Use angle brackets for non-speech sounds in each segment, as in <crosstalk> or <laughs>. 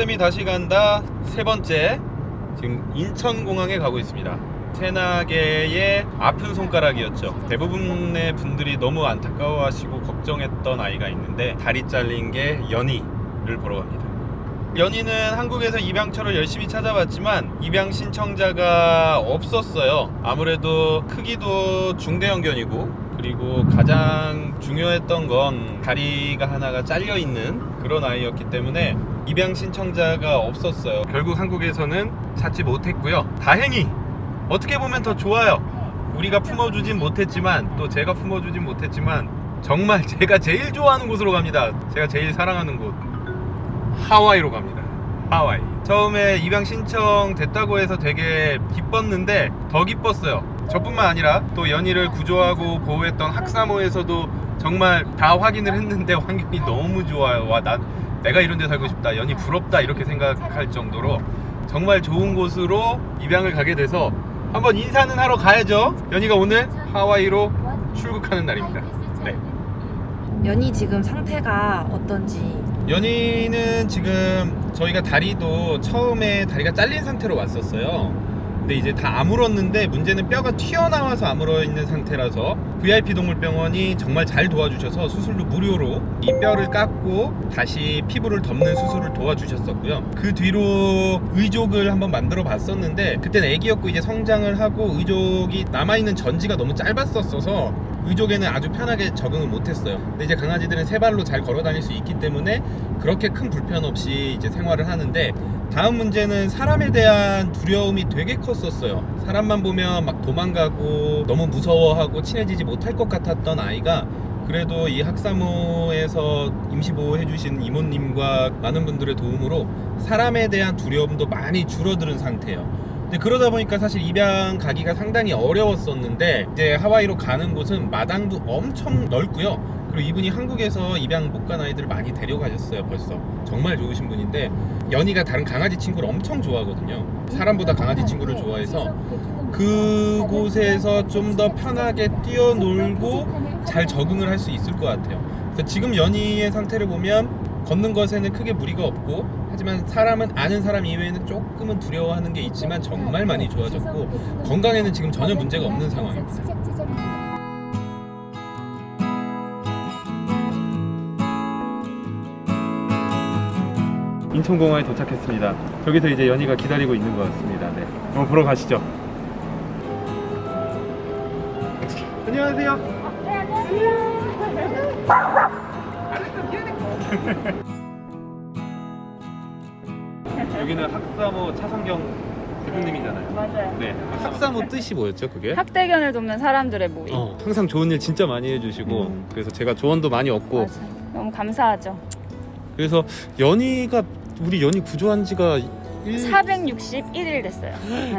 쌤이 다시 간다. 세 번째. 지금 인천공항에 가고 있습니다. 새나개의 아픈 손가락이었죠. 대부분의 분들이 너무 안타까워하시고 걱정했던 아이가 있는데 다리 잘린 게 연희를 보러 갑니다. 연희는 한국에서 입양처를 열심히 찾아봤지만 입양 신청자가 없었어요. 아무래도 크기도 중대형견이고 그리고 가장 중요했던 건 다리가 하나가 잘려 있는 그런 아이였기 때문에 입양 신청자가 없었어요. 결국 한국에서는 찾지 못했고요. 다행히 어떻게 보면 더 좋아요. 우리가 품어주진 못했지만 또 제가 품어주진 못했지만 정말 <laughs> 제가 제일 좋아하는 곳으로 갑니다. 제가 제일 사랑하는 곳 하와이로 갑니다. 하와이. 처음에 입양 신청 됐다고 해서 되게 기뻤는데 더 기뻤어요. 저뿐만 아니라 또 연희를 구조하고 보호했던 학사모에서도 정말 다 확인을 했는데 <laughs> 환경이 너무 좋아요. 와, 난 내가 이런 데 살고 싶다. 연희 부럽다. 이렇게 생각할 정도로 정말 좋은 곳으로 입양을 가게 돼서 한번 인사는 하러 가야죠. 연희가 오늘 하와이로 출국하는 날입니다. 네. 연희 지금 상태가 어떤지 연희는 지금 저희가 다리도 처음에 다리가 잘린 상태로 왔었어요. 근데 이제 다 아물었는데 문제는 뼈가 튀어나와서 아물어 있는 상태라서 VIP 동물병원이 정말 잘 도와주셔서 수술도 무료로 이 뼈를 깎고 다시 피부를 덮는 수술을 도와주셨었고요. 그 뒤로 의족을 한번 만들어 봤었는데 그때는 애기였고 이제 성장을 하고 의족이 남아있는 전지가 너무 짧았었어서 의족에는 아주 편하게 적응을 못했어요. 근데 이제 강아지들은 세 발로 잘 걸어 다닐 수 있기 때문에 그렇게 큰 불편 없이 이제 생활을 하는데 다음 문제는 사람에 대한 두려움이 되게 컸었어요. 사람만 보면 막 도망가고 너무 무서워하고 친해지지 못할 것 같았던 아이가 그래도 이 학사모에서 임시보호 해 주신 이모님과 많은 분들의 도움으로 사람에 대한 두려움도 많이 줄어드는 상태예요. 근데 그러다 보니까 사실 입양 가기가 상당히 어려웠었는데 이제 하와이로 가는 곳은 마당도 엄청 넓고요. 그리고 이분이 한국에서 입양 못 간 아이들을 많이 데려가셨어요 벌써. 정말 좋으신 분인데 연희가 다른 강아지 친구를 엄청 좋아하거든요. 사람보다 강아지 친구를 좋아해서 그곳에서 좀 더 편하게 뛰어놀고 잘 적응을 할 수 있을 것 같아요. 그래서 지금 연희의 상태를 보면 걷는 것에는 크게 무리가 없고 하지만 사람은 아는 사람 이외에는 조금은 두려워하는 게 있지만 정말 많이 좋아졌고 건강에는 지금 전혀 문제가 없는 상황입니다 인천공항에 도착했습니다. 저기서 이제 연희가 기다리고 있는 것 같습니다. 네. 한번 보러 가시죠. 안녕하세요. <laughs> 여기는 학사모 차성경 대표님이잖아요. 맞아요. 네. 학사모 뜻이 뭐였죠, 그게? 학대견을 돕는 사람들의 모임. 어, 항상 좋은 일 진짜 많이 해주시고 음. 그래서 제가 조언도 많이 얻고 맞아. 너무 감사하죠. 그래서 연희가 우리 연희 구조한 지가 1... 461일 됐어요.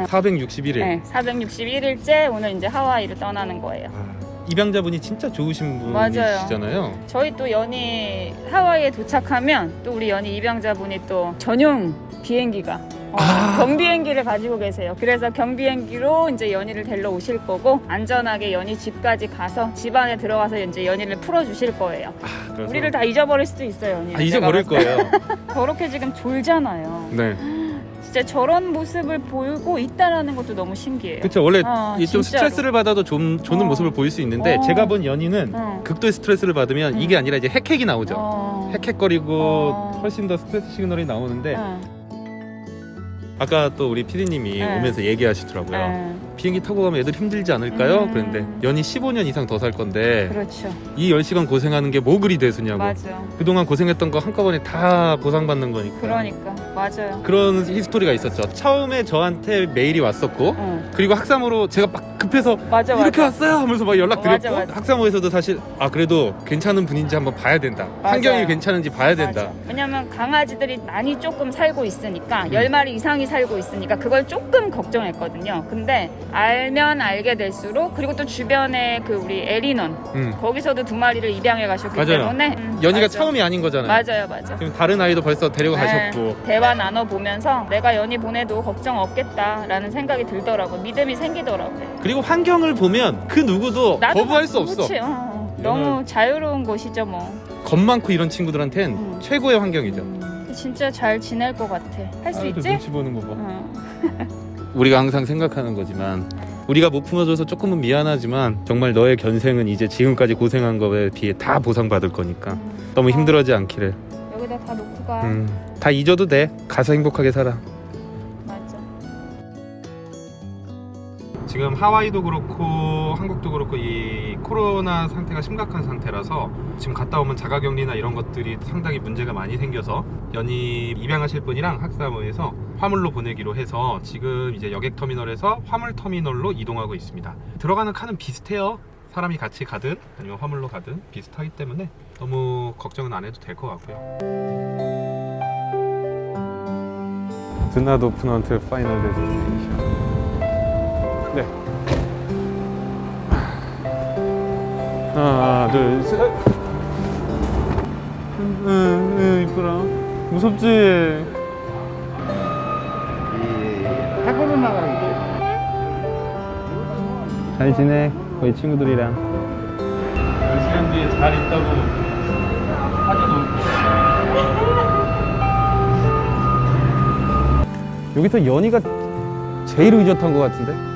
461일 네, 461일째 오늘 이제 하와이를 떠나는 거예요. 아, 입양자분이 진짜 좋으신 맞아요. 분이시잖아요 저희 또 연희 하와이에 도착하면 또 우리 연희 입양자분이 또 전용 비행기가 어, 아. 경비행기를 가지고 계세요. 그래서 경비행기로 이제 연희를 데려 오실 거고 안전하게 연희 집까지 가서 집 안에 들어가서 이제 연희를 풀어 주실 거예요. 아, 그래서... 우리를 다 잊어버릴 수도 있어요, 연희. 아, 잊어버릴 거예요 <laughs> 저렇게 지금 졸잖아요. 네 진짜 저런 모습을 보이고 있다라는 것도 너무 신기해요. 그쵸 원래 어, 진짜로. 스트레스를 받아도 좀 조는 어. 모습을 보일 수 있는데 어. 제가 본 연희는 어. 극도의 스트레스를 받으면 음. 이게 아니라 이제 헥헥이 나오죠 어. 헥헥거리고 어. 훨씬 더 스트레스 시그널이 나오는데 어. 아까 또 우리 피디님이 네. 오면서 얘기하시더라고요 네. 비행기 타고 가면 애들 힘들지 않을까요? 음. 그런데 연희 15년 이상 더 살 건데 그렇죠. 이 10시간 고생하는 게 뭐 그리 대수냐고 맞아. 그동안 고생했던 거 한꺼번에 다 보상받는 거니까 그러니까 맞아요. 그런 히스토리가 있었죠 처음에 저한테 메일이 왔었고 어. 그리고 학사모로 제가 막 급해서 맞아 이렇게 맞아. 왔어요 하면서 막 연락 어, 맞아, 드렸고 맞아. 학사모에서도 사실 아 그래도 괜찮은 분인지 한번 봐야 된다 맞아요. 환경이 괜찮은지 봐야 된다. 왜냐면 강아지들이 많이 조금 살고 있으니까 음. 열 10마리 이상이 살고 있으니까 그걸 조금 걱정했거든요. 근데 알면 알게 될수록 그리고 또 주변에 그 우리 에리넌 음. 거기서도 두 마리를 입양해 가셨기 맞아요. 때문에 음, 연희가. 처음이 아닌 거잖아요 맞아요, 맞아. 지금 다른 아이도 벌써 데려가셨고 네, 대화 나눠 보면서 내가 연희 보내도 걱정 없겠다라는 생각이 들더라고. 믿음이 생기더라고요. 그리고 환경을 보면 그 누구도 거부할 수 없어 그치, 어. 너무 자유로운 곳이죠, 뭐. 겁 많고 이런 친구들한텐 음. 최고의 환경이죠 음. 진짜 잘 지낼 것 같아. 할 수 있지? 보는 거 봐. 어. <laughs> 우리가 항상 생각하는 거지만 우리가 못 품어줘서 조금은 미안하지만 정말 너의 견생은 이제 지금까지 고생한 거에 비해 다 보상받을 거니까 너무 힘들어하지 않기를 여기다 다 놓고 가. 음, 다 잊어도 돼 가서 행복하게 살아. 지금 하와이도 그렇고 한국도 그렇고 이 코로나 상태가 심각한 상태라서 지금 갔다 오면 자가격리나 이런 것들이 상당히 문제가 많이 생겨서 연이 입양하실 분이랑 학사모에서 화물로 보내기로 해서 지금 이제 여객터미널에서 화물터미널로 이동하고 있습니다. 들어가는 칸은 비슷해요. 사람이 같이 가든 아니면 화물로 가든 비슷하기 때문에 너무 걱정은 안 해도 될 것 같고요. 드나도 오픈한트 파이널 데스티네이션 네. 하나, 둘, 셋. 응, 응, 이쁘라. 무섭지? 학원을 나가는데 잘 지내? 거기 친구들이랑. 몇 시간 뒤에 잘 있다고 사진 올게. 여기서 연희가 제일 의젓한 것 같은데?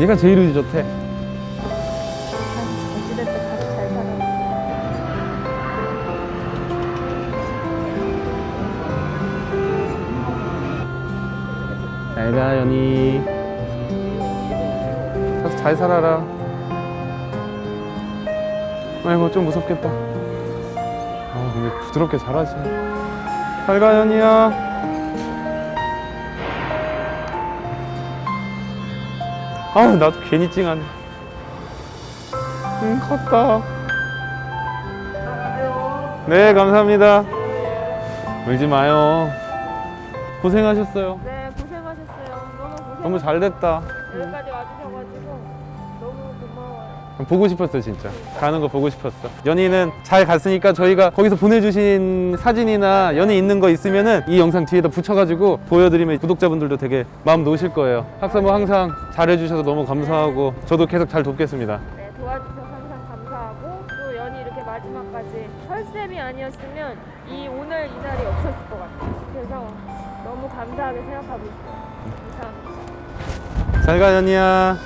얘가 제일 의젓해. 어찌됐든 가서 잘 살아. 잘 가, 연희. 가서 잘 살아라. 아이고, 좀 무섭겠다. 아, 근데 부드럽게 잘하지. 잘 가, 연희야. 아, 나도 괜히 찡하네. 응, 컸다. 네, 감사합니다. 울지 마요. 고생하셨어요. 네, 고생하셨어요. 너무 고생. 너무 잘 됐다. 여기까지 와주셔가지고. 보고 싶었어 진짜 가는 거 보고 싶었어 연희는 잘 갔으니까 저희가 거기서 보내주신 사진이나 연희 있는 거 있으면 은 이 영상 뒤에다 붙여가지고 보여드리면 구독자분들도 되게 마음 놓으실 거예요 학사모 항상 잘해주셔서 너무 감사하고 저도 계속 잘 돕겠습니다 네, 도와주셔서 항상 감사하고 또 연이 이렇게 마지막까지 설쌤이 아니었으면 이 오늘 이 날이 없었을 것 같아요. 그래서 너무 감사하게 생각하고 있어요. 감사합니다. 잘가 연희야